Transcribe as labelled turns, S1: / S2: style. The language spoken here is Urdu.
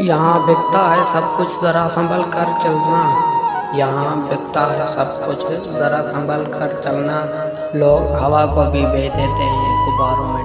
S1: یہاں بکتا ہے سب کچھ، ذرا سنبھل کر چلنا۔ یہاں بکتا ہے سب کچھ، ذرا سنبھل کر چلنا۔ لوگ ہوا کو بھی بے دیتے ہیں، غباروں میں۔